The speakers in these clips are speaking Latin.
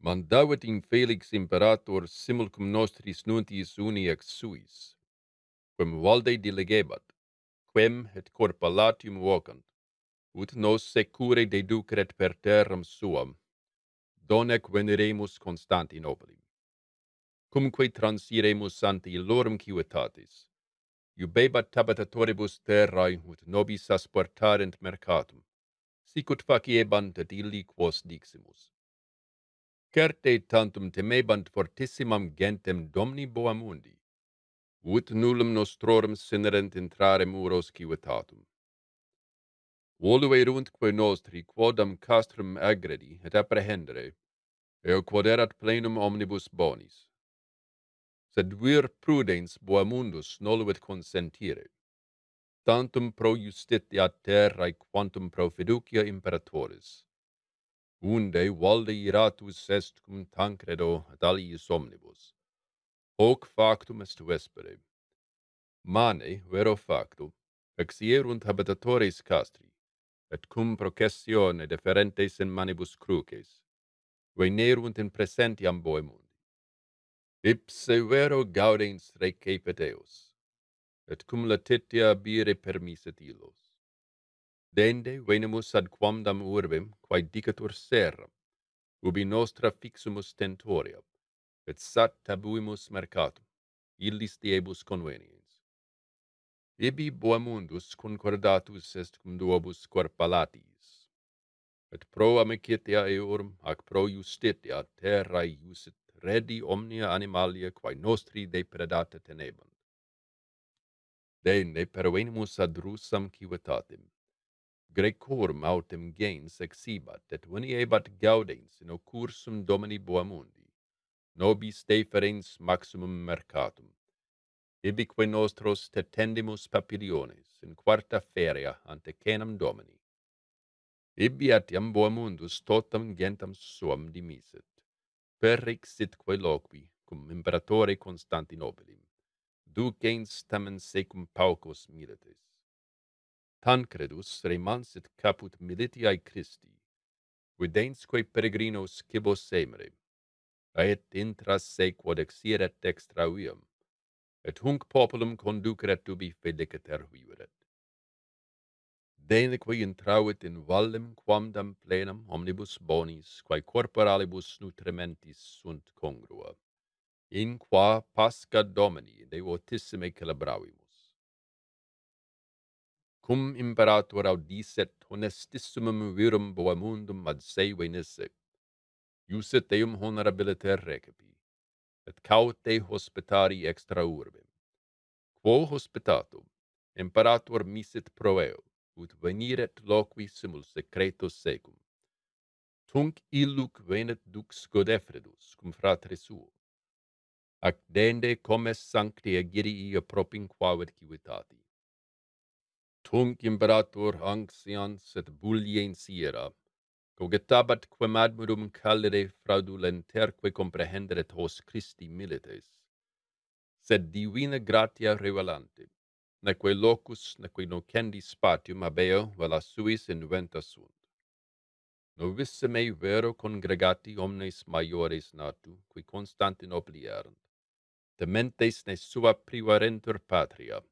mandavit in Felix imperator simulcum nostris nuntis uni ex suis, quem valde delegebat, quem et corpa latium vocant, ut nos secure deducret per terram suam, donec veneremus Constantinopoli. Cumque transiremus ante illorum civitatis, iubebat tabatatoribus terrae ut nobis asportarent mercatum, sicut faciebant et illi quos diximus certe tantum temebant fortissimam gentem domni boamundi, ut nullum nostrorum sinerent intrare muros civitatum. Volu eruntque nostri quodam castrum agredi et apprehendere, eo quod erat plenum omnibus bonis. Sed vir prudens boamundus noluit consentire, tantum pro justitia terrae quantum pro fiducia imperatoris unde valde iratus est cum tancredo ad aliis omnibus. Hoc factum est vespere. Mane, vero facto, exierunt habitatoris castri, et cum processione deferentes in manibus cruces, venerunt in presentiam boemundi. Ipse vero gaudens recepet eos, et cum latitia bire permiset illos Dende venemus ad quamdam urbem, quae dicatur serram, ubi nostra fixumus tentoria, et sat tabuimus mercatum, illis diebus conveniens. Ibi boemundus concordatus est cum duobus corpalatis, et pro amicitia eorum, ac pro justitia terrae iusit redi omnia animalia quae nostri depredata tenebant. Dende pervenimus ad rusam civitatem, Grecorum autem gens exibat, et veniebat gaudens in occursus Domini Boamundi, nobis deferens maximum mercatum. Ibique nostros tetendimus papiliones in quarta feria ante cenam Domini. Ibi atiam Boamundus totam gentam suam dimisit, perix sitque loqui, cum imperatore Constantinopilim, ducens tamen secum paucos milites Tancredus remansit caput militiae Christi, vidensque peregrinos cibos semere, et intras se quod exiret dextra vium, et hunc populum conduceret ubi feliciter viveret. Deneque intravit in vallem quamdam plenam omnibus bonis, quae corporalibus nutrimentis sunt congrua, in qua pasca Domini devotissime celebravim cum imperator audisset honestissimum virum boemundum ad se venisse, iuset eum honorabiliter recipi, et caute hospitari extra urbem. Quo hospitatum, imperator misit pro eo, ut veniret loqui simul secretos secum. Tunc illuc venet dux Godefredus, cum fratre suo, ac dende comes sancti agirii appropinquavet civitati tunc imperator anxians et bulliens iera, cogitabat quem admirum calere fraudulenterque comprehenderet hos Christi milites. Sed divina gratia revelante, neque locus, neque nocendi spatium abeo, vela suis inventa sunt. Novissime vero congregati omnes maiores natu, qui Constantinopli erant, tementes ne sua privarentur patria,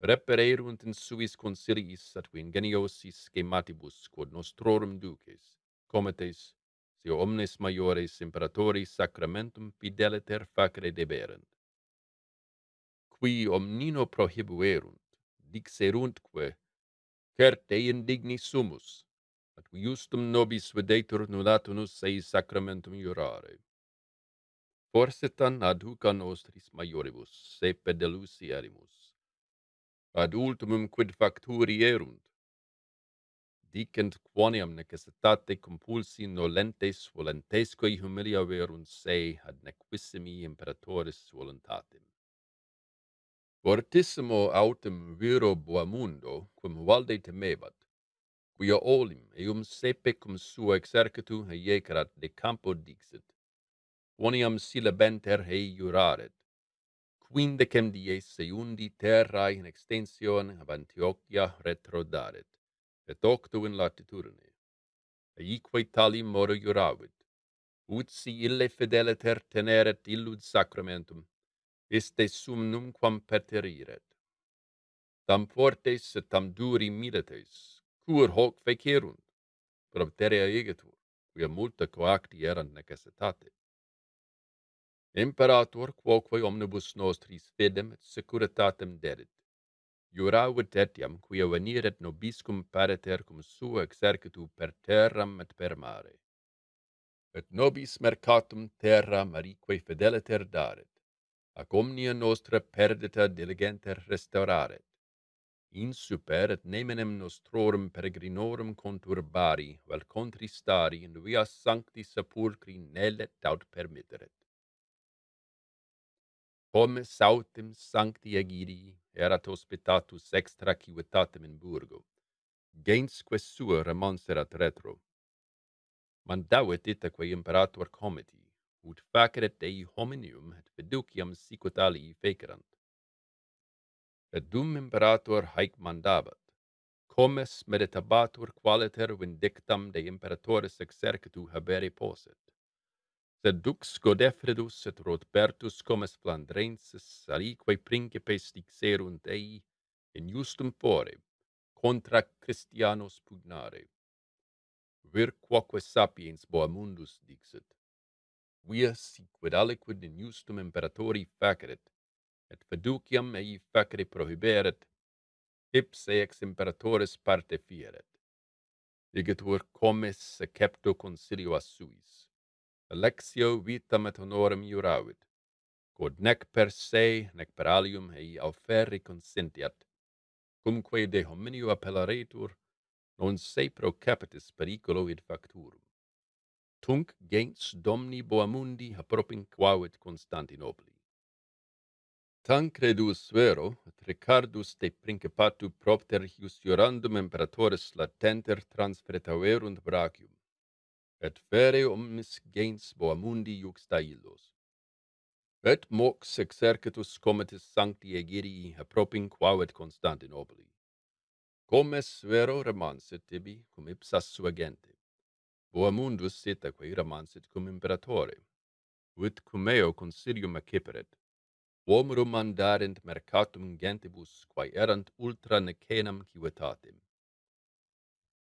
repererunt in suis consiliis atque ingeniosis schematibus quod nostrorum duces, cometes, si omnes maiores imperatori sacramentum fideliter facere deberent. Qui omnino prohibuerunt, dixeruntque, certe indigni sumus, atque justum nobis videtur nulatunus ei sacramentum jurare. Forsetan ad huca nostris maioribus, sepe delusi erimus, ad ultimum quid facturi erunt. Dicent quoniam necessitate compulsi nolentes volentesque humilia verunt se ad nequissimi imperatoris voluntatem. Fortissimo autem viro boamundo, quum valde temebat, quia olim eum sepe cum sua exercitu heiecerat de campo dixit, quoniam silebenter hei juraret, quindecem dies seiundi terrae in extension ab Antiochia retrodaret, et octo in latitudine. Eique tali moro juravit, ut si ille fideliter teneret illud sacramentum, iste sum numquam perteriret. Tam fortes et tam duri milites, cur hoc fecerunt, probterea egetur, quia multa coacti erant necessitate. Imperator, quoque omnibus nostris fidem et securitatem dedit. juravit etiam, quia veniret nobiscum pariter cum suo exercitu per terram et per mare. Et nobis mercatum terra marique fideliter daret, ac omnia nostra perdita diligenter restauraret. In super et nemenem nostrorum peregrinorum conturbari, vel contristari in via sancti sepulcri nellet aut permitteret. Hom sautem sancti egidi erat hospitatus extra civitatem in burgo. Gensque sua remonserat retro. Mandavit itaque imperator comiti, ut faceret dei hominium et fiduciam sicut alii fecerant. Et dum imperator haec mandabat, comes meditabatur qualiter vindictam de imperatoris exercitu habere posset sed dux Godefredus et Rodbertus comes Flandrensis aliquae principes dixerunt ei in justum fore contra Christianos pugnare. Vir quoque sapiens Boamundus dixit, via siquid aliquid in justum imperatori faceret, et fiduciam ei facere prohiberet, ipse ex imperatores parte fieret. Igitur comes secepto consilio a suis Alexio vitam et honorem juravit, quod nec per se, nec per alium ei auferi consentiat, cumque de hominio appellaretur, non se pro capitis periculo id facturum. Tunc gens domni boamundi appropinquavit Constantinopoli. Tancredus vero, et Ricardus de Principatu propter ius jurandum imperatores latenter transfretaverunt brachium, et fere omnis gens boamundi juxta illos. Et mox exercitus comitis sancti Egirii apropinquao Constantinopoli. Comes vero remansit tibi cum ipsas sua gente. Boamundus sitaque remansit cum imperatore, ut cum eo consilium acciperet. Uom mandarent mercatum gentibus, quae erant ultra necenam civitatem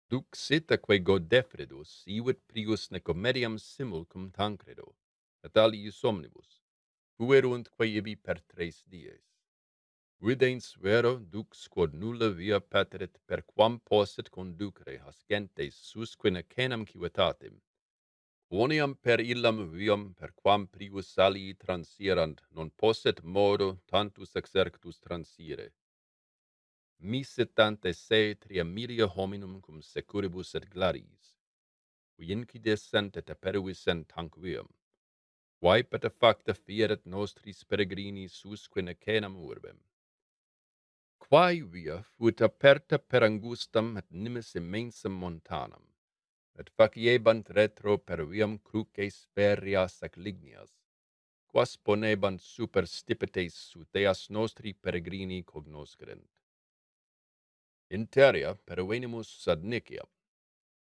Duc sitaque Godefredus ivit prius necomeriam simul cum Tancredo, aliis omnibus, fueruntque ibi per tres dies. Videns vero dux quod nulla via pateret per quam posset conducere hascentes susque necenam civitatem, quoniam per illam viam per quam prius alii transierant, non posset modo tantus exerctus transire misetante se triamilia hominum cum securibus et glaris, qui incidescent et aperuissent tanquium, quae et facta fieret nostris peregrini susque necenam urbem. Quae via fuit aperta per angustam et nimis immensam montanam, et faciebant retro per viam cruces ferias ac lignias, quas ponebant super stipetes suteas nostri peregrini cognoscerent. Interia pervenimus ad Nicia,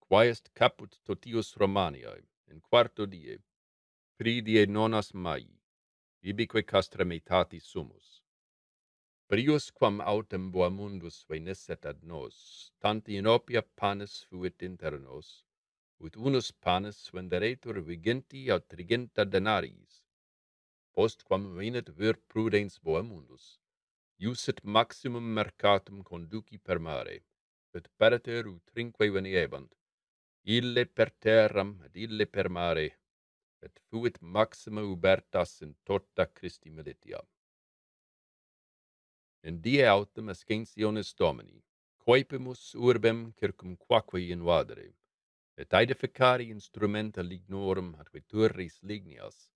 quae est caput totius Romaniae, in quarto die, pri die nonas Maii, ibique castra metati sumus. Prius quam autem boamundus venisset ad nos, tanti in opia panis fuit inter nos, ut unus panis venderetur viginti aut triginta denariis, post quam venit vir prudens boamundus, iusit maximum mercatum conduci per mare, et parter utrinque veniebant, ille per terram et ille per mare, et fuit maxima ubertas in tota Christi militia. In die autem ascensionis Domini, coepimus urbem circumquaque invadere, et aedificari instrumenta lignorum atque turris ligneas,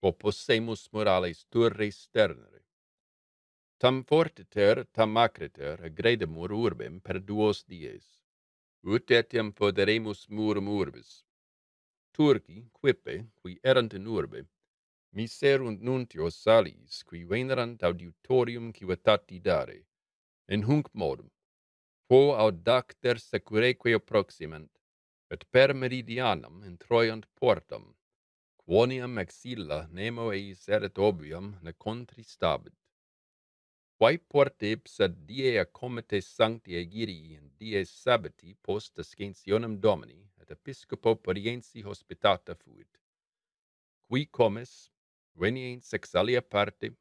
opposemus morales turris sternere, Tam fortiter, tam macriter, agredemur urbem per duos dies. Ut etiam foderemus murum urbis. Turci, quippe, qui erant in urbe, miserunt nuntios salis, qui venerant auditorium civitati dare, in hunc modum, quo audacter secureque approximant, et per meridianam introiant portam, quoniam exilla nemo eis erit obvium ne contristabit quae porte ipsa die accomites sancti egirii in die sabbati post ascensionem Domini et episcopo pariensi hospitata fuit. Qui comes, veniens ex alia parte,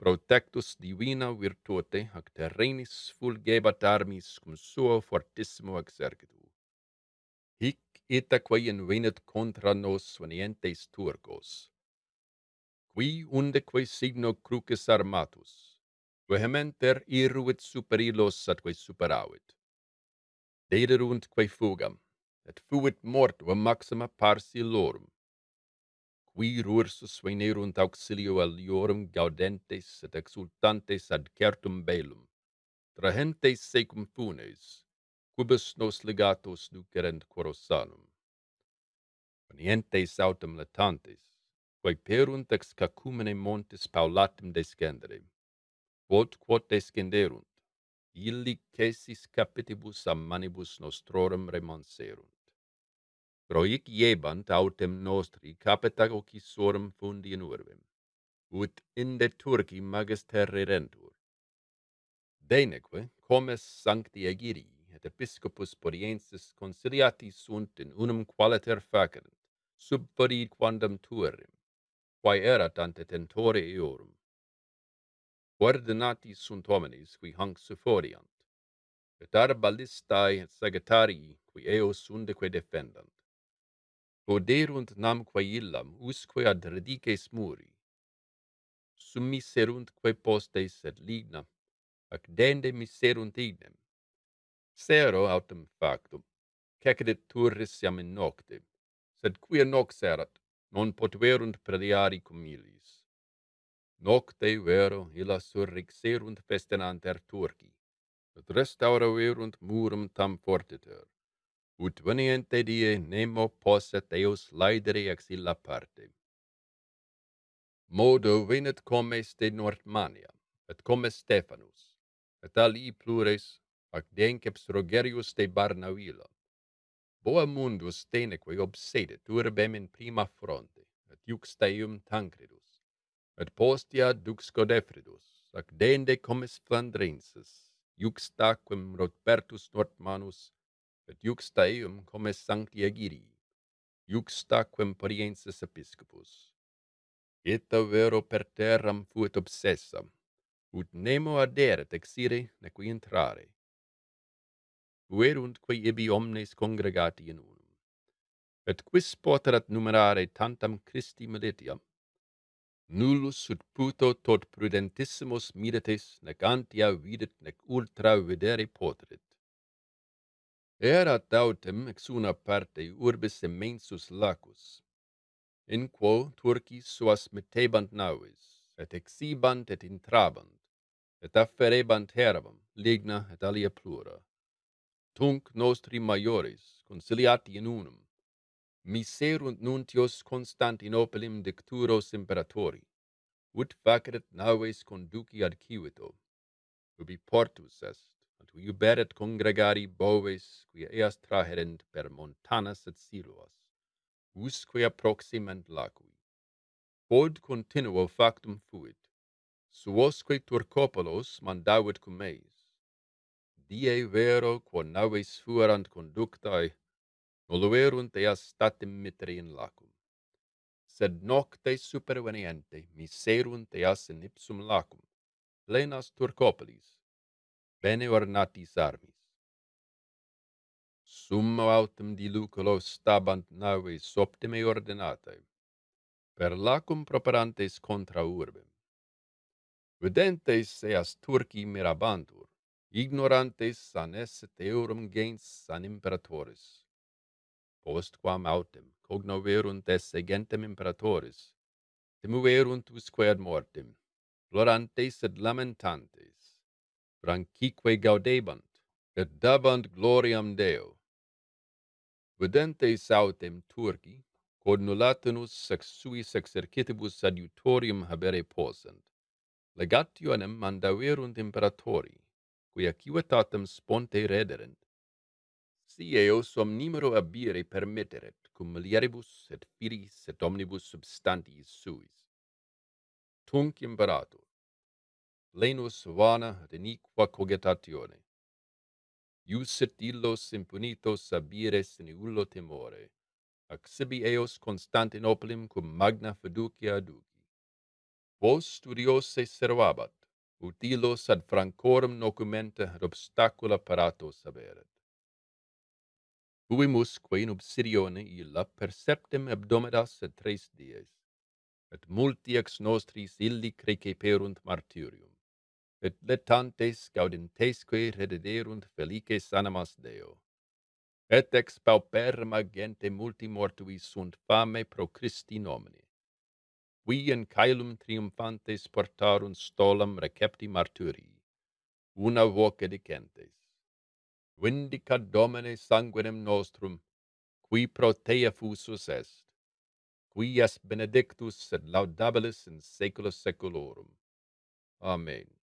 protectus divina virtute ac terrenis fulgebat armis cum suo fortissimo exercitu. Hic itaque invenit contra nos venientes Turcos. Qui undeque signo crucis armatus, vehementer iruit super illos atque superavit. Dederuntque fugam, et fuit mortua maxima pars illorum. Qui rursus venerunt auxilio aliorum gaudentes et exultantes ad certum belum, trahentes secum funes, quibus nos legatos nucerent corosanum. Venientes autem latantes, quae perunt ex cacumene montes paulatum descendere, quod quod descenderunt, illi cesis capitibus a manibus nostrorum remanserunt. Proic iebant autem nostri capita ocisorum fundi in urbem, ut inde Turci magis terrerentur. Deneque, comes sancti Egirii et episcopus Poriensis conciliati sunt in unum qualiter facerent, sub quandam tuerim, quae erat ante tentore eorum, ordinati sunt homines qui hanc sufforiant, et arbalistae sagittarii qui eos undeque defendant. Poderunt namque illam usque ad radices muri, summiseruntque postes et ligna, ac dende miserunt ignem. Sero autem factum, cecedit turrisiam in nocte, sed quia nox erat, non potuerunt prediari cum illis nocte vero illa surrixerunt festinanter Turci, et restauraverunt murum tam fortiter, ut veniente die nemo posset eos laedere ex illa parte. Modo venet comes de Nordmania, et comes Stephanus, et ali plures, ac denceps Rogerius de Barnavilla. Boa mundus teneque obsedet urbem in prima fronte, et iuxta eum Tancredus, et postia dux Godefridus, ac dende comes Flandrensis, iuxtaquem Rodbertus Nordmanus, et iuxta eum comes Sancti juxta quem pariensis episcopus. Ita vero per terram fuit obsessa, ut nemo aderet exire neque intrare. Fueruntque ibi omnes congregati in unum, et quis poterat numerare tantam Christi militiam, nullus ut puto tot prudentissimus mirates, nec antia videt, nec ultra videre potrit. Erat autem ex una parte urbis immensus lacus, in quo turcis suas metebant navis, et exibant et intrabant, et afferebant herbam, ligna et alia plura. Tunc nostri maiores, conciliati in unum, miserunt nuntios Constantinopelim dicturos imperatori, ut faceret naves conduci ad Civito, ubi portus est, et uberet congregari boves, quia eas traherent per montanas et siluas, usque approximent lacui. Quod continuo factum fuit, suosque Turcopolos mandavit cum eis. Die vero, quo naves fuerant conductae, noluerunt eas statim mitre in lacum. Sed nocte superveniente miserunt eas in ipsum lacum, plenas Turcopolis, bene ornatis armis. Summo autem diluculo stabant naves optime ordinatae, per lacum properantes contra urbem. Videntes eas Turci mirabantur, ignorantes sanes teorum eurum gens san imperatoris postquam autem cognoverunt esse gentem imperatoris, timuerunt usque ad mortem, plorantes et lamentantes, franquique gaudebant, et dabant gloriam Deo. Videntes autem Turci, quod nulatinus sex suis exercitibus adiutorium habere posent, legationem mandaverunt imperatori, quia civitatem sponte rederent, si eos omnimero abire permitteret, cum mulieribus et filis et omnibus substantiis suis. Tunc imperator, lenus vana et iniqua cogitatione. Iusit illos impunitos abires in ullo temore, ac sibi eos Constantinopolim cum magna fiducia aduci. Vos studiose servabat, utilos ad francorum documenta ad obstacula paratos averet. Huimusque in obsidione illa per septem abdomedas et tres dies, et multi ex nostris illi creceperunt martyrium, et letantes gaudentesque redederunt felices animas Deo. Et ex pauperma gente multi mortuis sunt fame pro Christi nomine. Qui in caelum triumphantes portarunt stolam recepti martyrii, una voce dicentes, vindicat Domine sanguinem nostrum, qui pro te fusus est, qui es benedictus et laudabilis in saecula saeculorum. Amen.